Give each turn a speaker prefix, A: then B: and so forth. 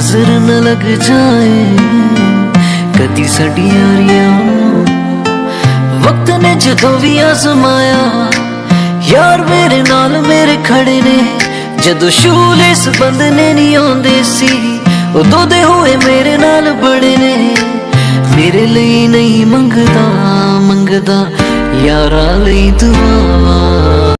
A: नजर न लग जाए कदी साडी यारियां वक्त ने जदों भी आजमाया ਯਾਰ ਮੇਰੇ ਨਾਲ ਮੇਰੇ ਖੜੇ ਨੇ। ਜਦੋਂ ਸ਼ੂਲ ਇਸ ਬੰਦੇ ਨੇ ਨਹੀਂ ਆਉਂਦੇ ਸੀ, ਉਦੋਂ ਦੇ ਹੋਏ ਮੇਰੇ ਨਾਲ ਬੜੇ ਨੇ। ਮੇਰੇ ਲਈ ਨਹੀਂ ਮੰਗਦਾ ਮੰਗਦਾ ਯਾਰਾਂ ਲਈ ਦੁਆਵਾਂ।